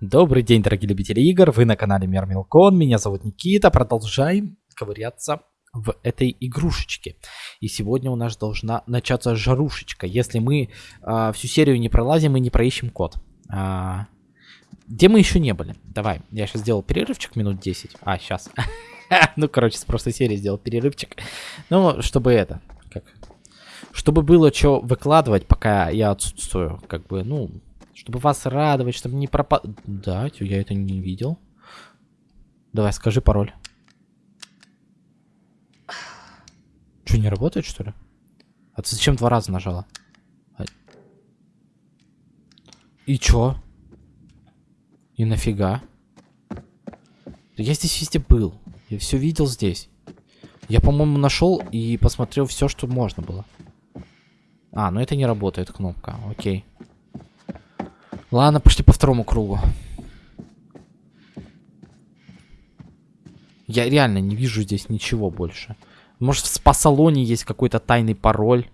Добрый день, дорогие любители игр, вы на канале Мир Милкон, меня зовут Никита, продолжаем ковыряться в этой игрушечке. И сегодня у нас должна начаться жарушечка, если мы э, всю серию не пролазим и не проищем код. А, где мы еще не были? Давай, я сейчас сделал перерывчик минут 10. А, сейчас. ну, короче, с прошлой серии сделал перерывчик. Ну, чтобы это, как... Чтобы было что выкладывать, пока я отсутствую, как бы, ну, чтобы вас радовать, чтобы не пропад... Да, я это не видел. Давай, скажи пароль. Что, не работает, что ли? А ты зачем два раза нажала? А и чё? И нафига? Я здесь везде был. Я все видел здесь. Я, по-моему, нашел и посмотрел все, что можно было. А, ну это не работает кнопка. Окей. Ладно, пошли по второму кругу. Я реально не вижу здесь ничего больше. Может, в спа-салоне есть какой-то тайный пароль?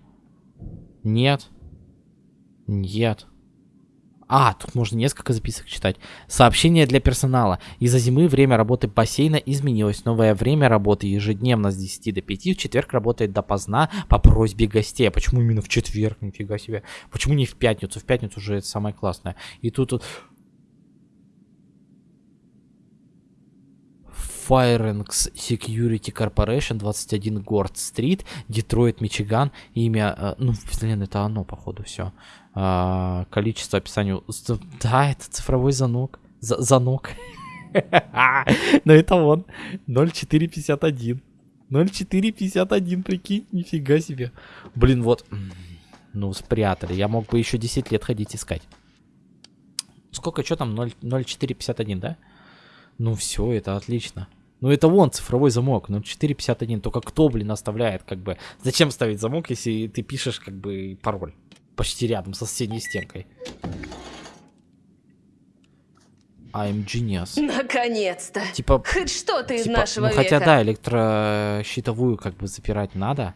Нет. Нет. А, тут можно несколько записок читать. Сообщение для персонала. Из-за зимы время работы бассейна изменилось. Новое время работы ежедневно с 10 до 5. В четверг работает допоздна по просьбе гостей. А почему именно в четверг? Нифига себе. Почему не в пятницу? В пятницу уже это самое классное. И тут... Firenx Security Corporation, 21 Горд Стрит, Детройт, Мичиган. Имя, э, ну, блин, это оно, походу, все. А, количество описания. Да, это цифровой занок. За занок. Но это он. 0451. 0451, прикинь, нифига себе. Блин, вот. Ну, спрятали. Я мог бы еще 10 лет ходить искать. Сколько, что там? 0451, да? Ну все, это отлично. Ну это вон цифровой замок, ну 451. Только кто, блин, оставляет, как бы... Зачем ставить замок, если ты пишешь, как бы, пароль? Почти рядом, со соседней стенкой. I'm genius. Наконец-то. Типа... Хоть что-то из типа, нашего ну, века. Хотя да, электрощитовую как бы запирать надо.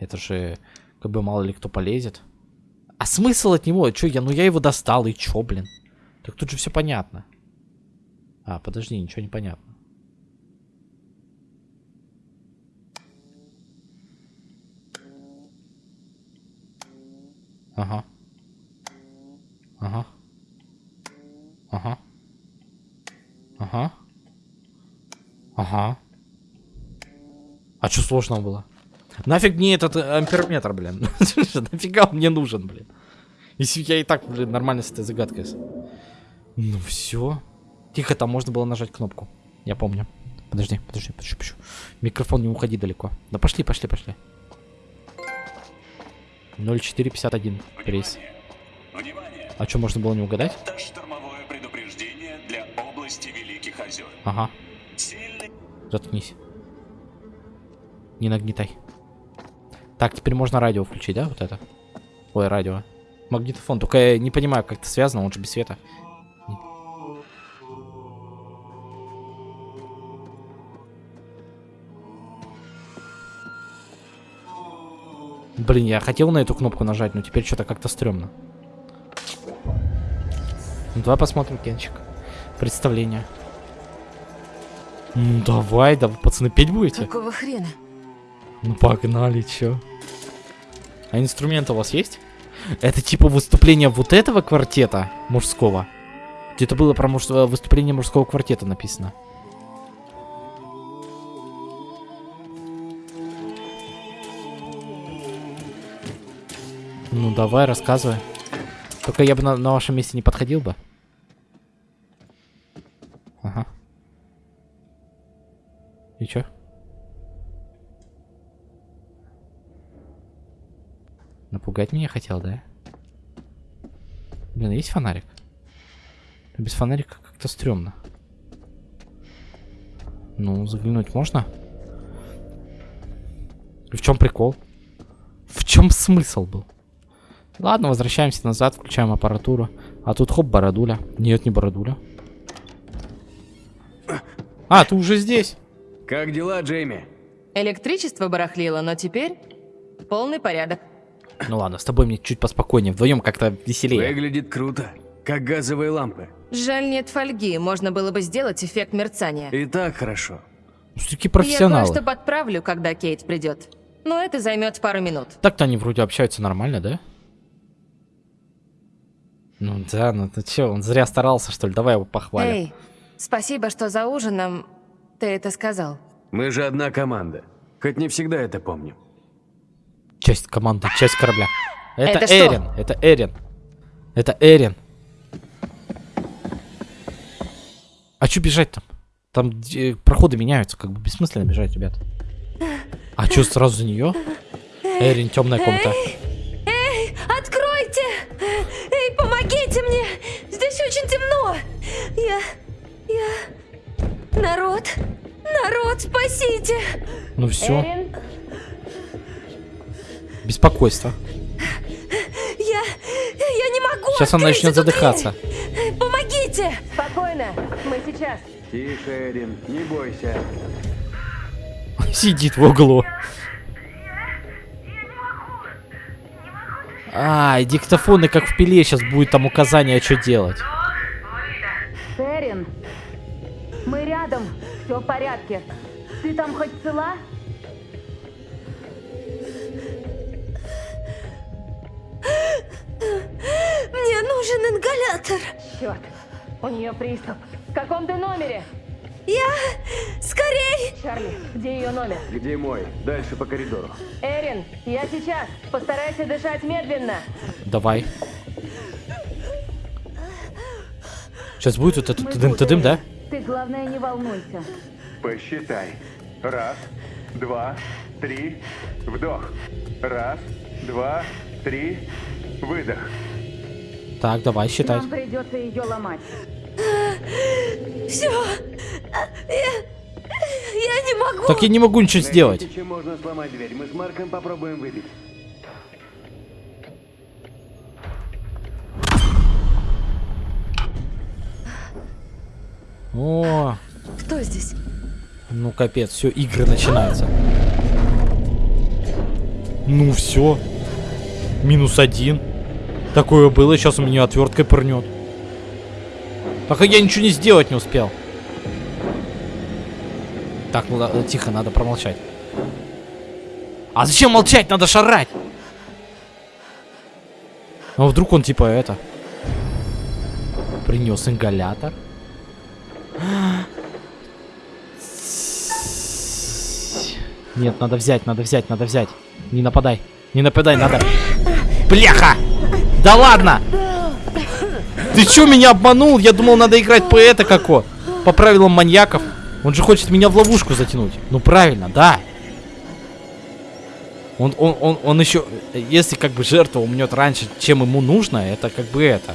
Это же, как бы мало ли кто полезет. А смысл от него? Чё, я, ну я его достал, и чё, блин? Так тут же все понятно. А, подожди, ничего не понятно. Ага. Ага. Ага. Ага. Ага. А что сложного было? Нафиг мне этот э, амперметр, блин? Нафига мне нужен, блин? Если я и так, блин, нормально с этой загадкой. Ну все. Тихо, там можно было нажать кнопку. Я помню. Подожди, подожди, подожди, подожди. Микрофон не уходи далеко. Да пошли, пошли, пошли. 0451 рейс. А что, можно было не угадать? Это штормовое предупреждение для области Великих озер. Ага. Сильный Заткнись. Не нагнетай. Так, теперь можно радио включить, да, вот это? Ой, радио. Магнитофон. Только я не понимаю, как это связано, он же без света. Блин, я хотел на эту кнопку нажать, но теперь что-то как-то стрёмно. Ну, давай посмотрим, Кенчик. Представление. Ну, давай, да вы, пацаны, петь будете? Какого хрена? Ну, погнали, чё. А инструмент у вас есть? Это типа выступление вот этого квартета мужского? Где-то было про муж... э, выступление мужского квартета написано. Ну, давай, рассказывай. Только я бы на, на вашем месте не подходил бы. Ага. И чё? Напугать меня хотел, да? Блин, есть фонарик? Без фонарика как-то стрёмно. Ну, заглянуть можно? В чем прикол? В чем смысл был? Ладно, возвращаемся назад, включаем аппаратуру. А тут хоп, бородуля. Нет, не бородуля. А, ты уже здесь. Как дела, Джейми? Электричество барахлило, но теперь полный порядок. Ну ладно, с тобой мне чуть поспокойнее. Вдвоем как-то веселее. Выглядит круто. как газовые лампы. Жаль, нет фольги. Можно было бы сделать эффект мерцания. И так хорошо. Все-таки Я профессионалы. кое-что подправлю, когда Кейт придет. Но это займет пару минут. Так-то они вроде общаются нормально, да? Ну да, ну ты чё, он зря старался, что ли? Давай его похвалим. Эй, спасибо, что за ужином ты это сказал. Мы же одна команда. Хоть не всегда это помним. Часть команды, часть корабля. Это, Это что? Эрин, это Эрин. Это Эрин. А чё бежать там? Там э, проходы меняются, как бы бессмысленно бежать, ребят. А чё сразу за нее? Эрин, темная комната. Эй, откройте! Эй, помогите мне! Здесь Я... я... Народ! Народ, спасите! Ну все, беспокойство. Я... я не могу! Сейчас она открыть начнет эту дверь! задыхаться. Помогите! Спокойно, мы сейчас. Тише, Эрин, не бойся. Сидит в углу. А, диктофоны как в пиле сейчас будет там указание, что делать. Порядке. Ты там хоть цела? Мне нужен ингалятор. Черт, у нее приступ. В каком ты номере? Я... Скорей! Чарли, где ее номер? Где мой? Дальше по коридору. Эрин, я сейчас. Постарайся дышать медленно. Давай. Сейчас будет вот этот Мы тыдым тут, тыдым, да? Ты, главное, не волнуйся. Посчитай. Раз, два, три, вдох. Раз, два, три, выдох. Так, давай, считай. Нам придется ее ломать. Все. Я... я не могу. Так я не могу ничего сделать. Найдите, чем можно сломать дверь. Мы с Марком попробуем выбить. О, Кто здесь? Ну капец, все, игры начинаются. Ну все. Минус один. Такое было, сейчас у меня отверткой пырнет. Так а я ничего не сделать не успел. Так, ну да, тихо, надо промолчать. А зачем молчать? Надо шарать. А вдруг он типа это принес ингалятор? Нет, надо взять, надо взять, надо взять. Не нападай. Не нападай, надо. Бляха! Да ладно! Ты чё меня обманул? Я думал, надо играть по это како. По правилам маньяков. Он же хочет меня в ловушку затянуть. Ну правильно, да. Он, он, он, он еще, если как бы жертва умнет раньше, чем ему нужно, это как бы это.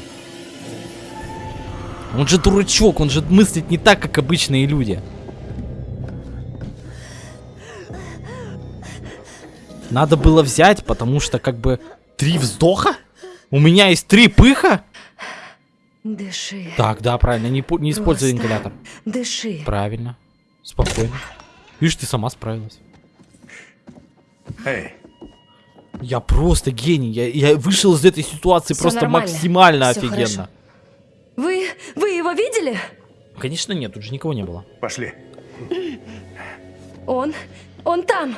Он же дурачок, он же мыслит не так, как обычные люди. Надо было взять, потому что как бы три вздоха? У меня есть три пыха? Дыши. Так, да, правильно, не, не используй Просто ингалятор. Дыши. Правильно. Спокойно. Видишь, ты сама справилась. Эй, Я просто гений. Я, я вышел из этой ситуации Всё просто нормально. максимально Всё офигенно. хорошо. Вы... вы его видели? Конечно, нет, тут же никого не было. пошли. Он... он там.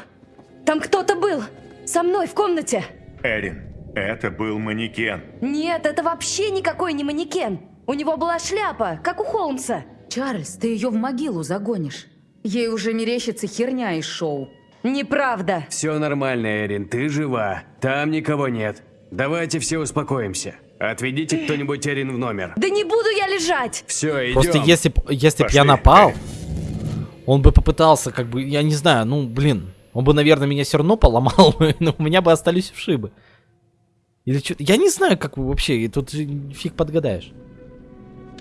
Там кто-то был. Со мной в комнате. Эрин, это был манекен. Нет, это вообще никакой не манекен. У него была шляпа, как у Холмса. Чарльз, ты ее в могилу загонишь. Ей уже мерещится херня из шоу. Неправда. Все нормально, Эрин, ты жива. Там никого нет. Давайте все успокоимся. Отведите кто-нибудь Эрин в номер. Да не буду я лежать. Все, идем. Просто если, б- если б я напал, он бы попытался, как бы, я не знаю, ну, блин, он бы, наверное, меня все равно поломал, но у меня бы остались вшибы. Или что Я не знаю, как вообще, тут фиг подгадаешь.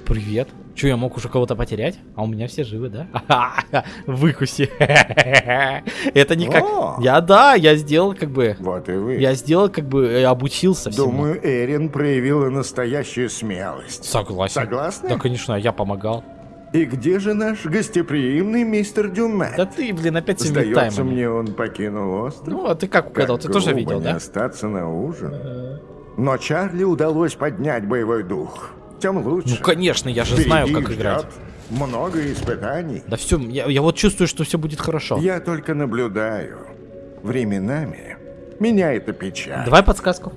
Привет. Че, я мог уже кого-то потерять? А у меня все живы, да? Выкуси. Это не как... Я, да, я сделал как бы... Вот и вы. Я сделал как бы, э, обучился всему. Думаю, Эрин проявила настоящую смелость. Согласен. Согласны? Да, конечно, я помогал. И где же наш гостеприимный мистер Дюмет? Да ты, блин, опять с Сдается мне, он покинул остров. Ну, а ты как угадал? Ты Как тоже грубо видел, не да? остаться на ужин. Но Чарли удалось поднять боевой дух. тем лучше. Ну, конечно, я же знаю, Впереди как ждет играть. Много испытаний. Да все, я, я вот чувствую, что все будет хорошо. Я только наблюдаю. Временами меня это печаль. Давай подсказку.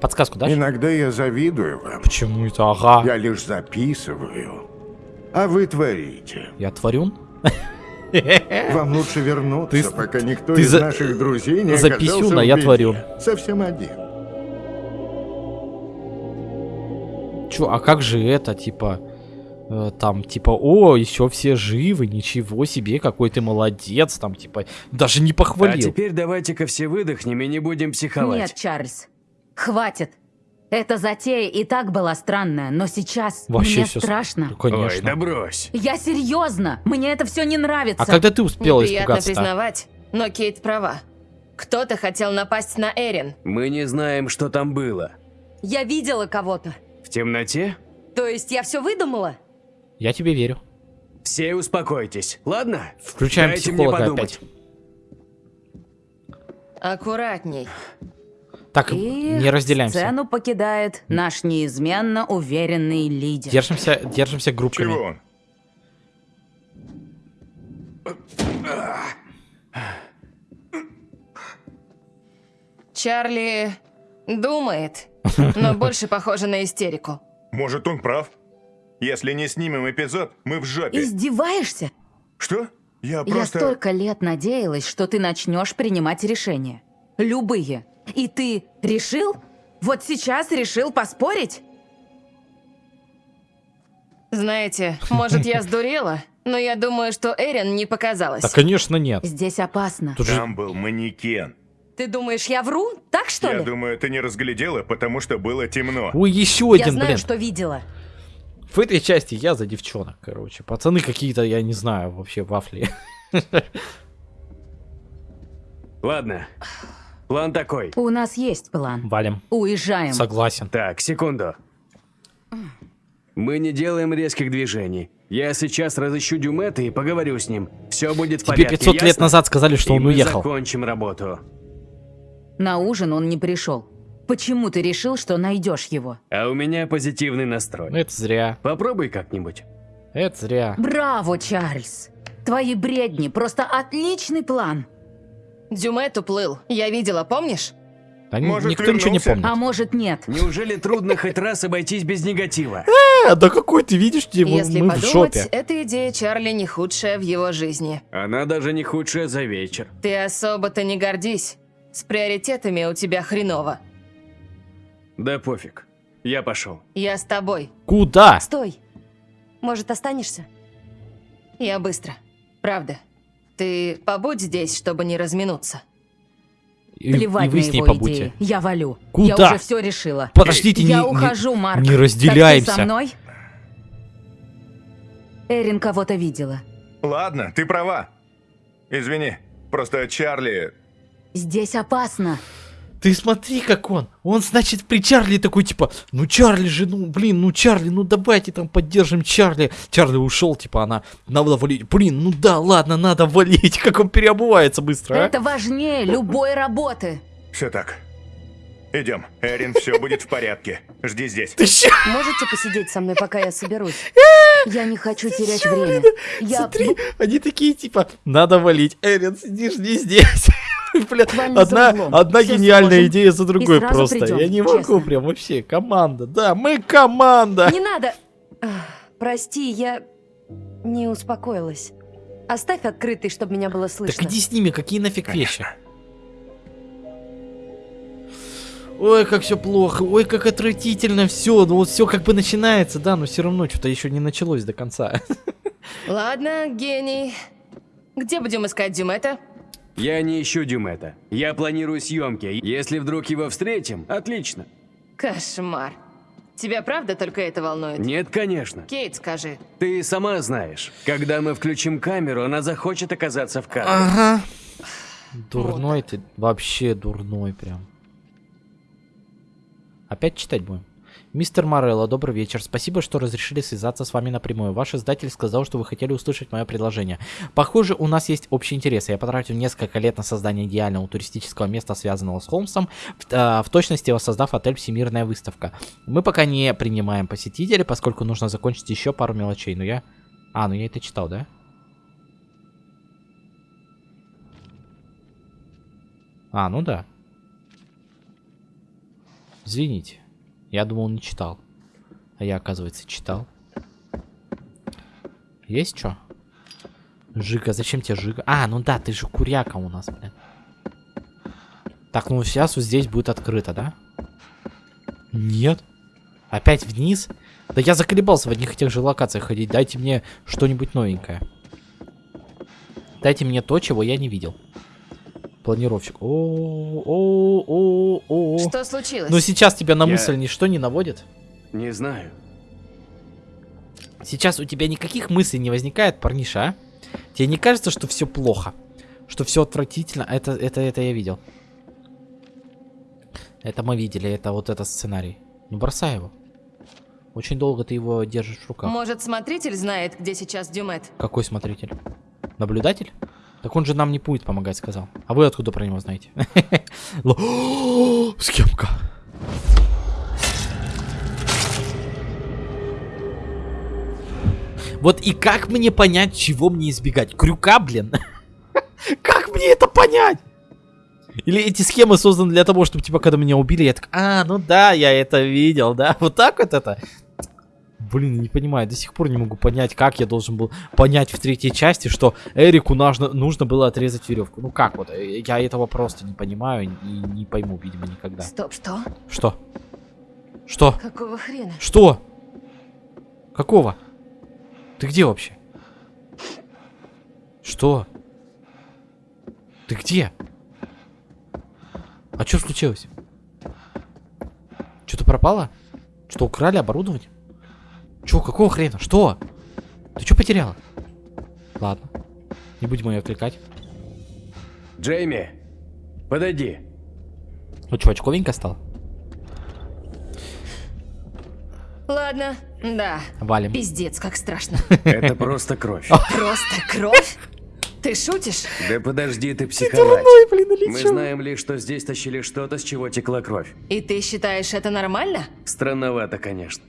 Подсказку дашь? Иногда я завидую вам. Почему это? Ага. Я лишь записываю. А вы творите. Я творюн? Вам лучше вернуться, Ты пока никто ты из за- наших друзей не записюн, оказался а я творю. Совсем один. Чё, а как же это, типа, э, там, типа, о, еще все живы, ничего себе, какой ты молодец, там, типа, даже не А похвалил. теперь давайте-ка все выдохнем и не будем психовать. Нет, Чарльз. Хватит. Эта затея и так была странная, но сейчас Вообще мне всё с- страшно. Ну, Ой, Конечно. да брось. Я серьезно. Мне это все не нравится. а когда ты успела Неприятно испугаться признавать, но Кейт права. Кто-то хотел напасть на Эрин. Мы не знаем, что там было. Я видела кого-то. В темноте? То есть я все выдумала? Я тебе верю. Все успокойтесь, ладно? Включаем Дайте мне психолога подумать. опять. Аккуратней. Так, И не разделяемся. сцену покидает наш неизменно уверенный лидер. Держимся, держимся группками. Чего он? Чарли думает, но больше похоже на истерику. Может, он прав? Если не снимем эпизод, мы в жопе. Издеваешься? Что? Я Я просто... столько лет надеялась, что ты начнешь принимать решения. Любые. И ты решил? Вот сейчас решил поспорить? Знаете, может я сдурела, но я думаю, что Эрин не показалась. Да, конечно, нет. Здесь опасно. Тут же Там был манекен. Ты думаешь, я вру? Так что Я ли? думаю, ты не разглядела, потому что было темно. Ой, еще Я один, знаю, блин. что видела. В этой части я за девчонок, короче. Пацаны какие-то, я не знаю, вообще вафли. Ладно. План такой. У нас есть план. Валим. Уезжаем. Согласен. Так, секунду. Мы не делаем резких движений. Я сейчас разыщу Дюмета и поговорю с ним. Все будет в Тебе порядке, 500 лет ясно? назад сказали, что И он мы уехал. закончим работу. На ужин он не пришел. Почему ты решил, что найдешь его? А у меня позитивный настрой. Ну, Это зря. Попробуй как-нибудь. Это зря. Браво, Чарльз! Твои бредни, просто отличный план. Дюмет уплыл. Я видела, помнишь? Да Может, никто ничего не вернулся? помнит. А может нет? Неужели трудно хоть раз обойтись без негатива? А, да какой ты видишь, где мы, Если мы в подумать, жопе. эта идея Чарли не худшая в его жизни. Она даже не худшая за вечер. Ты особо-то не гордись. С приоритетами у тебя хреново. Да пофиг. Я пошел. Я с тобой. Куда? Стой. Может, останешься? Я быстро. Правда. Ты побудь здесь, чтобы не разминуться. И, и Плевать вы на с ней его побудьте. идеи. Я валю. Куда? Я уже все решила. Подождите, Я не, ухожу, Марк. не Так ты разделяемся. со мной? Эрин кого-то видела. Ладно, ты права. Извини, просто Чарли... Здесь опасно. Ты смотри, как он. Он, значит, при Чарли такой, типа, ну Чарли же, ну блин, ну Чарли, ну давайте там поддержим Чарли. Чарли ушел, типа, она, надо валить. Блин, ну да, ладно, надо валить. Как он переобувается быстро, а? Это важнее любой работы. Все так. Идем. Эрин, все будет в порядке. Жди здесь. Ты ща- Можете посидеть со мной, пока я соберусь? Я не хочу терять время. Я... Смотри, они такие, типа, надо валить. Эрин, сидишь не здесь. Блин, одна, одна гениальная сложим идея за другой просто. придём, Я не могу честно. прям вообще. Команда, да, мы команда. Не надо. Прости, я не успокоилась. Оставь открытый, чтобы меня было слышно. Так иди с ними, какие нафиг вещи? Ой, как все плохо, ой, как отвратительно все. Ну вот все как бы начинается, да, но все равно что-то еще не началось до конца. Ладно, гений. Где будем искать Дюмета? Я не ищу Дюмета. Я планирую съемки. Если вдруг его встретим, отлично. Кошмар. Тебя правда только это волнует? Нет, конечно. Кейт, скажи. Ты сама знаешь, когда мы включим камеру, она захочет оказаться в кадре. Ага. Дурной ты, вообще дурной прям. Опять читать будем? Мистер Морелло, добрый вечер. Спасибо, что разрешили связаться с вами напрямую. Ваш издатель сказал, что вы хотели услышать мое предложение. Похоже, у нас есть общие интересы. Я потратил несколько лет на создание идеального туристического места, связанного с Холмсом, в, а, в точности воссоздав отель «Всемирная выставка». Мы пока не принимаем посетителей, поскольку нужно закончить еще пару мелочей. Но я... А, ну я это читал, да? А, ну да. Извините. Я думал, не читал. А я, оказывается, читал. Есть что? Жига, зачем тебе Жига? А, ну да, ты же куряка у нас, блин. Так, ну сейчас вот здесь будет открыто, да? Нет. Опять вниз? Да я заколебался в одних и тех же локациях ходить. Дайте мне что-нибудь новенькое. Дайте мне то, чего я не видел. Планировщик. О, о, о, о. Что случилось? Ну сейчас тебя на Я- мысль ничто не наводит? Не знаю. Сейчас у тебя никаких мыслей не возникает, парниша, а? Тебе не кажется, что все плохо? Что все отвратительно? Это, это, это я видел. Это мы видели, это вот этот сценарий. Ну бросай его. Очень долго ты его держишь в руках. Может, смотритель знает, где сейчас Дюмет? Какой смотритель? Наблюдатель? Так он же нам не будет помогать, сказал. А вы откуда про него знаете? Схемка. Вот и как мне понять, чего мне избегать? Крюка, блин? Как мне это понять? Или эти схемы созданы для того, чтобы, типа, когда меня убили, я так, а, ну да, я это видел, да? Вот так вот это? Блин, не понимаю, до сих пор не могу понять, как я должен был понять в третьей части, что Эрику нужно, нужно было отрезать веревку. Ну как вот, э, я этого просто не понимаю и не пойму, видимо, никогда. Стоп, что? Что? Что? Какого хрена? Что? Какого? Ты где вообще? Что? Ты где? А что случилось? Что-то пропало? Что, украли оборудование? Чё, какого хрена? Что? Ты что потеряла? Ладно. Не будем ее отвлекать. Джейми, подойди. Ну что, очковенько стал? Ладно, да. Валим. Пиздец, как страшно. Это просто кровь. Просто кровь? Ты шутишь? Да подожди ты психовать. Мы знаем лишь, что здесь тащили что-то, с чего текла кровь. И ты считаешь это нормально? Странновато, конечно.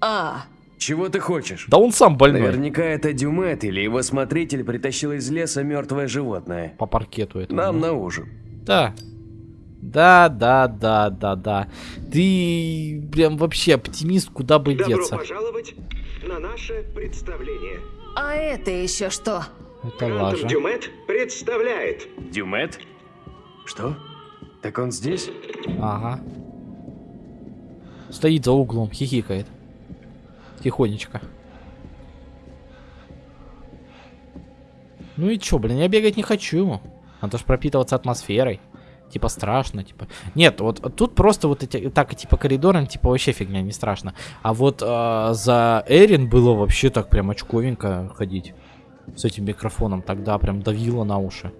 А, Чего ты хочешь? Да он сам больной. Наверняка это Дюмет или его смотритель притащил из леса мертвое животное. По паркету это. Нам на ужин. Да. Да, да, да, да, да. Ты прям вообще оптимист, куда бы Добро деться. пожаловать на наше представление. а это еще что? Это лажа. Дюмет представляет. Дюмет? Что? Так он здесь? Ага. Стоит за углом, хихикает. Тихонечко. Ну и чё, блин, я бегать не хочу. Надо ж пропитываться атмосферой. Типа страшно, типа. Нет, вот тут просто вот эти так типа коридором, типа вообще фигня, не страшно. А вот а, за Эрин было вообще так прям очковенько ходить. С этим микрофоном. Тогда прям давило на уши.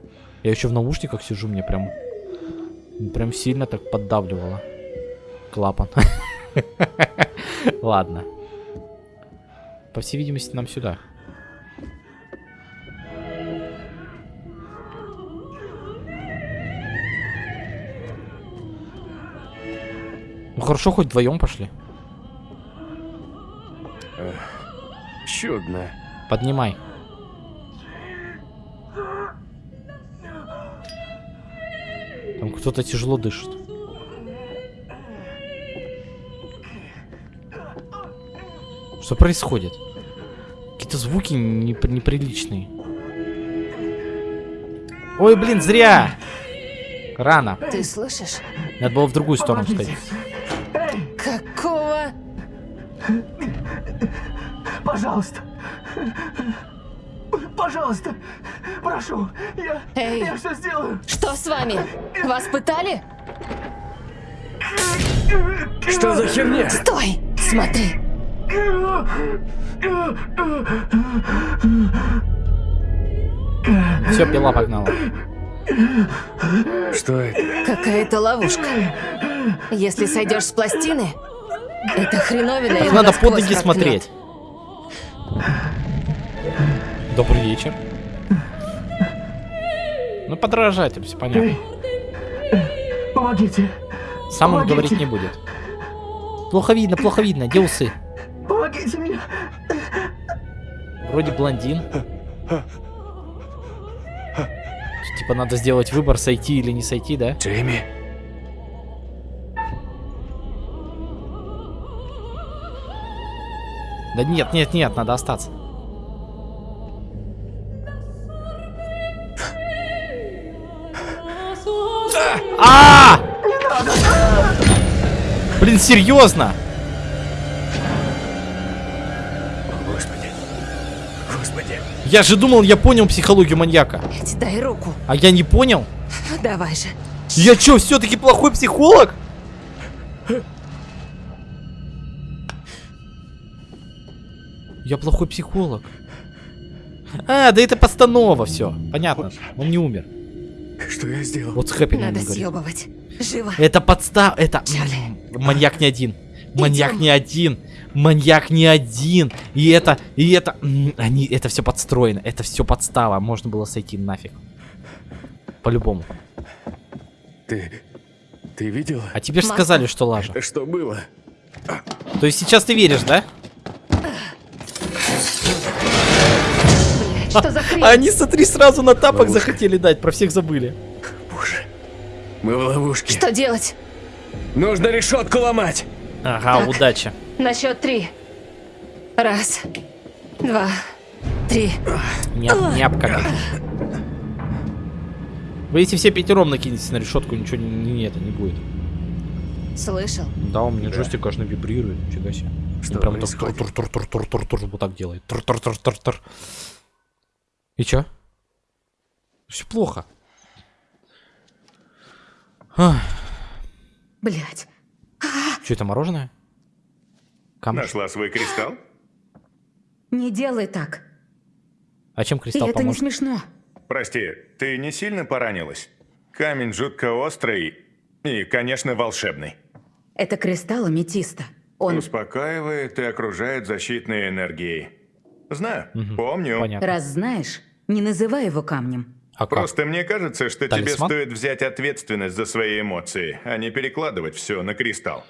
Я еще в наушниках сижу, мне прям Прям сильно так поддавливало. Клапан. Ладно. По всей видимости, нам сюда. Ну хорошо, хоть вдвоем пошли. Чудно. Поднимай. Там кто-то тяжело дышит. Что происходит? Какие-то звуки непри- неприличные. Ой, блин, зря! Рано. Ты слышишь? Надо было в другую сторону сходить. Какого? Пожалуйста. Пожалуйста. Прошу. Я, Эй. я все сделаю. Что с вами? Вас пытали? Что за херня? Стой! Смотри! Все, пила погнала. Что это? Какая-то ловушка. Если сойдешь с пластины, Это хреновина. Так надо под ноги смотреть. Добрый вечер. Ну, подражатель, все понятно. Помогите. Сам он помогите. говорить не будет. Плохо видно, плохо видно. Где усы? Помогите мне. Вроде блондин. Типа надо сделать выбор, сойти или не сойти, да? Джейми. Да нет, нет, нет, надо остаться. А! Блин, серьезно? Я же думал, я понял психологию маньяка. Эдь, дай руку. А я не понял? Давай же. Я чё, все-таки плохой психолог? Я плохой психолог. А, да это постанова, все. Понятно. Он не умер. Что я сделал? Вот с Хэппи Надо съебывать. Живо. Это подстав... Это... Чарли. Маньяк не один. Маньяк Идём. не один. Маньяк не один. И это... И это... Они... Это все подстроено. Это все подстава. Можно было сойти нафиг. По-любому. Ты... Ты видела? А тебе же сказали, что лажа. Это что было? То есть сейчас ты веришь, да? Что за хрень? А они, смотри, сразу на тапок Ловушка. захотели дать. Про всех забыли. Боже. Мы в ловушке. Что делать? Нужно решетку ломать. Ага, Так. удачи. На счет три. Раз, два, три. Няп, няп как. Вы если все пятером накинетесь на решетку, ничего не, не, это не будет. Слышал? Да, у меня джойстик аж вибрирует. Нифига себе. Что прям так происходит? тур тур тур тур тур тур тур вот так делает. Тур тур тур тур тур. И чё? Все плохо. Блять. Что это мороженое? Камыш. Нашла свой кристалл? Не делай так. А чем И кристалл это не смешно. Прости, ты не сильно поранилась? Камень жутко острый и, конечно, волшебный. Это кристалл аметиста. Он... Успокаивает и окружает защитной энергией. Знаю, Мгм. помню. Понятно. Раз знаешь, не называй его камнем. А как? Просто мне кажется, что тебе Талисман? стоит взять ответственность за свои эмоции, а не перекладывать все на кристалл.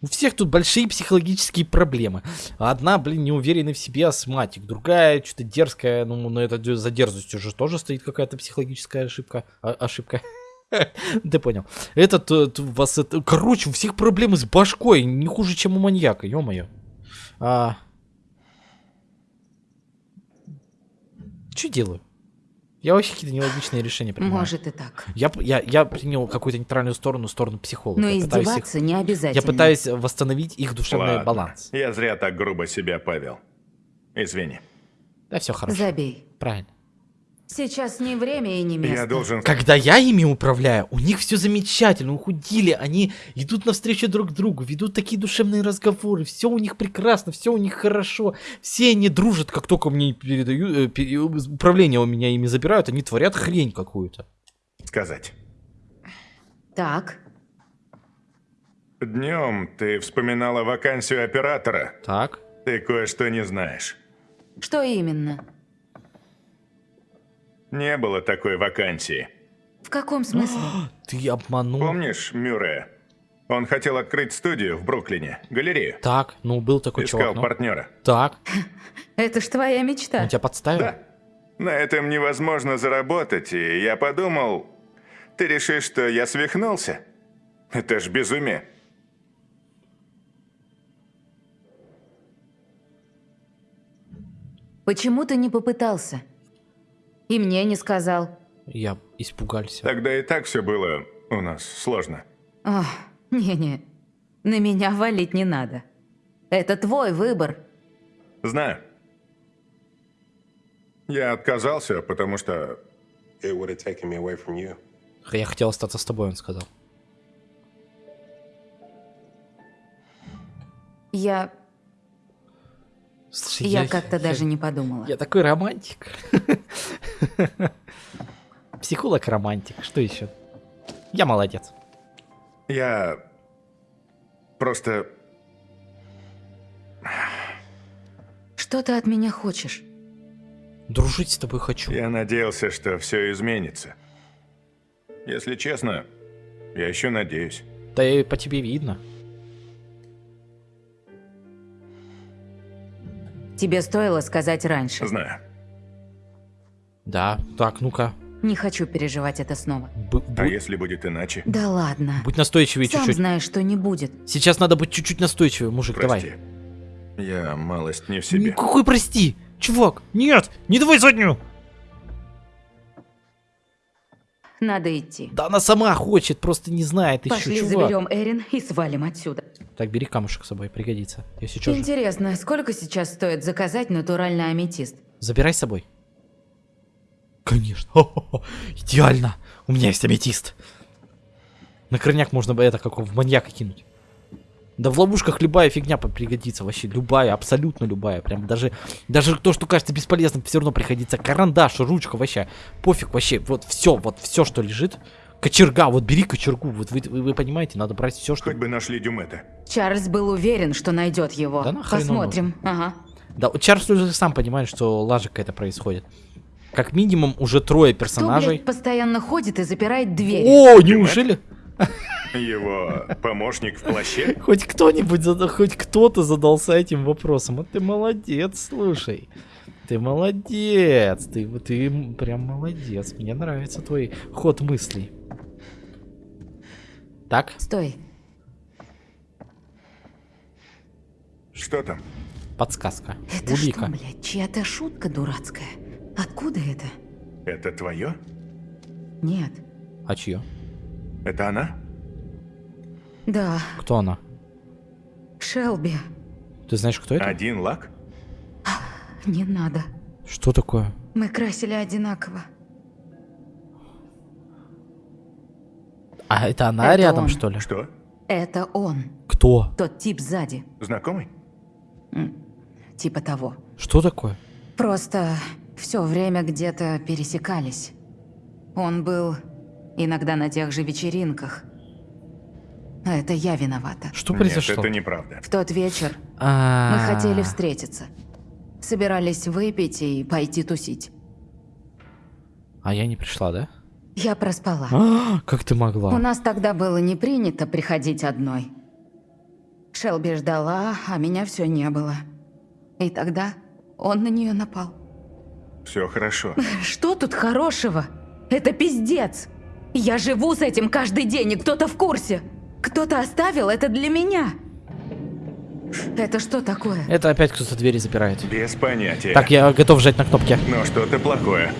У всех тут большие психологические проблемы. Одна, блин, неуверенный в себе астматик, другая что-то дерзкая, ну, на это за дерзостью же тоже стоит какая-то психологическая ошибка. А- ошибка. Ты понял. Этот, э, вас это... Короче, у всех проблемы с башкой, не хуже, чем у маньяка, ё-моё. А... Что делаю? Я вообще какие-то нелогичные решения принимаю. Может и так. Я, я, я принял какую-то нейтральную сторону, сторону психолога. Но Я пытаюсь их- издеваться не обязательно. я пытаюсь восстановить их душевный Ладно, баланс. Я зря так грубо себя повел. Извини. Да, все хорошо. Забей. Правильно. Сейчас не время и не место. Я должен... Когда я ими управляю, у них все замечательно, ухудили, они идут навстречу друг другу, ведут такие душевные разговоры, все у них прекрасно, все у них хорошо, все они дружат, как только мне передают, э, пере- управление у меня ими забирают, они творят хрень какую-то. сказать. Так, Днем ты вспоминала вакансию оператора. Так. Ты кое-что не знаешь. что именно? Не было такой вакансии. В каком смысле? Ты обманул. Помнишь Мюррея? Он хотел открыть студию в Бруклине, галерею. Так, ну был такой Искал чувак. ну. партнера. Так, Это ж твоя мечта. он тебя подставил? Да. На этом невозможно заработать, и я подумал, ты решишь, что я свихнулся? Это ж безумие. Почему ты не попытался? И мне не сказал. Я испугался. Тогда и так все было у нас сложно. Ох, не-не, на меня валить не надо. Это твой выбор. Знаю. Я отказался, потому что It would have taken me away from you. Я хотел остаться с тобой, он сказал. Я... Слушай, Я как-то даже не подумала. Я такой романтик. Психолог-романтик. Что еще? Я молодец. я просто Что ты от меня хочешь? Дружить с тобой хочу. Я надеялся, что все изменится. Если честно, я еще надеюсь. Да и по тебе видно. Тебе стоило сказать раньше. Знаю. Да, так, ну-ка. Не хочу переживать это снова. Б- А будь- если будет иначе? Да ладно. Будь настойчивее Сам чуть-чуть. знаешь, что не будет. Сейчас надо быть чуть-чуть настойчивее, мужик, Прости. давай. Я малость не в Ну, себе. какой прости? Чувак, нет, не давай заднюю. Надо идти. Да она сама хочет, просто не знает еще, Пошли чувак. заберем Эрин и свалим отсюда. Так, бери камушек с собой, пригодится. Если что, Интересно, сколько сейчас стоит заказать натуральный аметист? забирай с собой. Конечно. Хо-хо-хо. Идеально. У меня есть аметист. На крайняк можно бы это как в маньяка кинуть. Да в ловушках любая фигня пригодится вообще. Любая, абсолютно любая. Прям даже, даже то, что кажется бесполезным, все равно пригодится. Карандаш, ручка вообще. Пофиг вообще. Вот все, вот все, что лежит. Кочерга, вот бери кочергу. Вот вы, вы, вы понимаете, надо брать все, что... Хоть бы нашли Дюмета. Чарльз был уверен, что найдет его. Да Посмотрим. Ага. Да, Чарльз уже сам понимает, что лажа какая-то происходит. Как минимум уже трое Кто, персонажей. блядь, постоянно ходит и запирает дверь? О, неужели? Его помощник в плаще? Хоть кто-нибудь, хоть кто-то задался этим вопросом. А ты молодец, слушай. Ты молодец. Ты, ты прям молодец. Мне нравится твой ход мыслей. Так, Стой. Что там? подсказка. Это Улика. что, блядь, чья-то шутка дурацкая? Откуда это? Это твое? Нет. А чье? Это она? Да, Кто она? Шелби. Ты знаешь, кто это? Один лак? Не надо. Что такое? Мы красили одинаково. А это она Это рядом, он. что ли? Что? Это он. Кто? Тот тип сзади. Знакомый? Типа того. Что такое? Просто все время где-то пересекались. Он был иногда на тех же вечеринках. А это я виновата. Что Нет, произошло? это неправда. В тот вечер А, мы хотели встретиться. Собирались выпить и пойти тусить. А я не пришла, да? Я проспала. А, как ты У могла? нас тогда было не принято приходить одной. Шелби ждала, а меня все не было. И тогда он на нее напал. Все хорошо. Что тут хорошего? Это пиздец. Я живу с этим каждый день, и кто-то в курсе. Кто-то оставил это для меня. Это что такое? Это опять кто-то двери запирает. Без понятия. Так, я готов жать на кнопки. Но что-то плохое.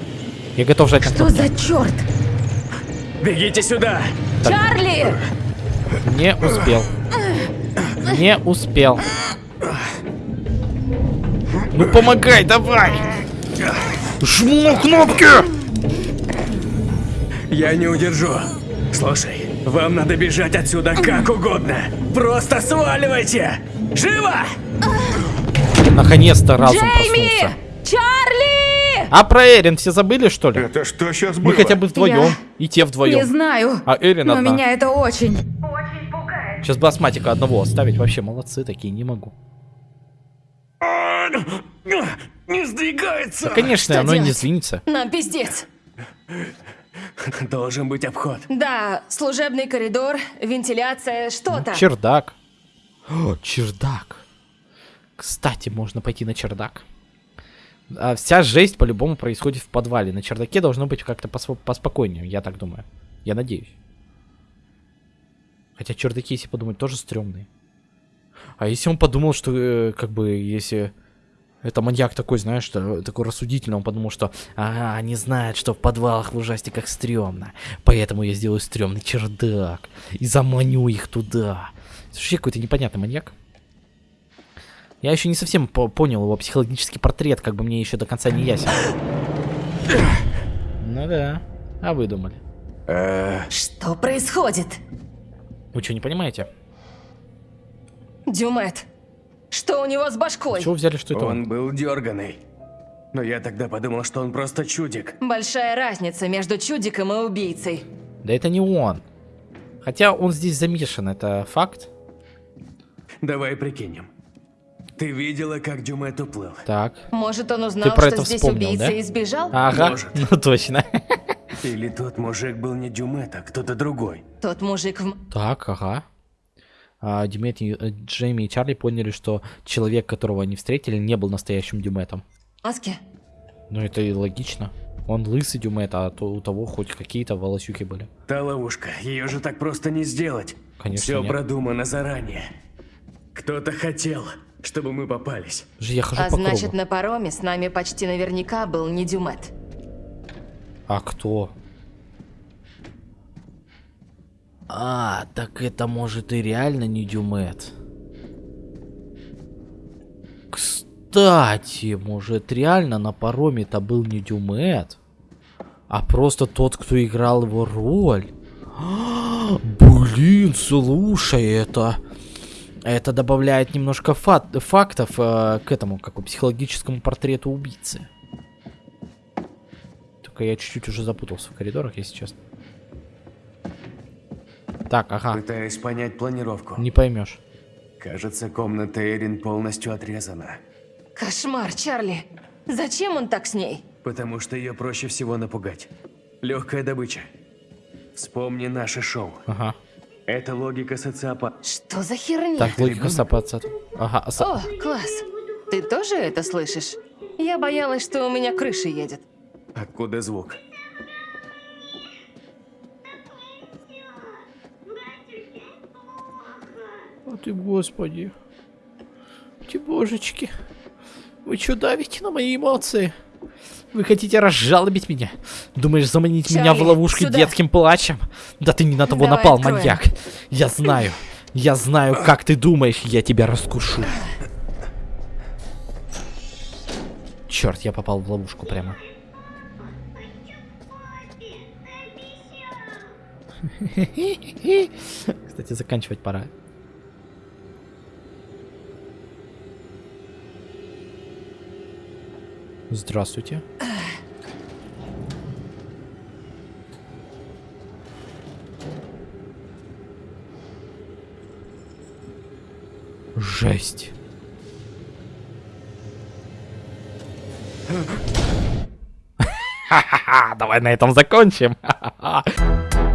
Я готов жать на Что кнопки. за черт? Бегите сюда! Чарли! Не успел. Не успел. Ну помогай, давай! Жму кнопки! Я не удержу. Слушай, вам надо бежать отсюда как угодно. Просто сваливайте! Живо! Наконец-то разум Джейми! проснулся. Чарли! А про Эрин все забыли, что ли? Это что сейчас было? Мы хотя бы вдвоем. Я И те Не вдвоем. знаю. А Эрин Но одна. меня это очень. Сейчас бы астматика одного оставить. Вообще молодцы такие, не могу. Не сдвигается! Да, конечно, Что оно и не делать? сдвинется. Нам пиздец. Должен быть обход. Да, служебный коридор, вентиляция, что-то. Чердак. О, чердак. Кстати, можно пойти на чердак. А вся жесть по-любому происходит в подвале. На чердаке должно быть как-то посво- поспокойнее, я так думаю. Я надеюсь. Хотя чердаки, если подумать, тоже стрёмные. А если он подумал, что э, как бы если это маньяк такой, знаешь, что, такой рассудительный, он подумал, что ага, они знают, что в подвалах в ужастиках стрёмно, поэтому я сделаю стрёмный чердак и заманю их туда. Вообще какой-то непонятный маньяк. Я еще не совсем по- понял его психологический портрет, как бы мне еще до конца не ясен. Ну да, а вы думали? Что происходит? Вы что, не понимаете? Дюмет, что у него с башкой? Чего взяли, что это он? Он был дерганый. Но я тогда подумал, что он просто чудик. Большая разница между чудиком и убийцей. Да это не он. Хотя он здесь замешан, это факт. Давай прикинем. Ты видела, как Дюмет уплыл? Так. Может, он узнал, про что это здесь вспомнил, убийца да? и сбежал? Ага, Может. ну точно. Или тот мужик был не Дюмет, а кто-то другой? Тот мужик в... Так, ага. А, Дюмет и- э, Джейми и Чарли поняли, что человек, которого они встретили, не был настоящим Дюметом. Маске? Ну это и логично. Он лысый Дюмет, а то у того хоть какие-то волосюки были. Та ловушка, ее же так просто не сделать. Конечно, Все нет. продумано заранее. Кто-то хотел, чтобы мы попались. Же я хожу А по значит, кругу. на пароме с нами почти наверняка был не Дюмет. А кто? А, так это может и реально не Дюмет. Кстати, может реально на пароме-то был не Дюмет, а просто тот, кто играл его роль. Блин, слушай, это... Это добавляет немножко фат- фактов э, к этому, как бы, психологическому портрету убийцы. Только я чуть-чуть уже запутался в коридорах, если честно. Так, ага, Пытаюсь понять планировку. не поймешь. Кажется, комната Эрин полностью отрезана. Кошмар, Чарли. Зачем он так с ней? Потому что ее проще всего напугать. Легкая добыча. Вспомни наше шоу. Ага. Это логика социопата. Что за херня? Так, логика сапаться. Ага, а са- О, класс. Ты тоже это слышишь? Я боялась, что у меня крыша едет. Откуда звук? О ты, господи. Ты, божечки. Вы что давите на мои эмоции? Вы хотите разжалобить меня? Думаешь заманить меня в Чарли, ловушку сюда. детским плачем? Да ты не на того Давай напал, откроем. маньяк. Я знаю. Я знаю, как ты думаешь, я тебя раскушу. Черт, я попал в ловушку прямо. Кстати, заканчивать пора. Здравствуйте. Жесть. Давай на этом закончим.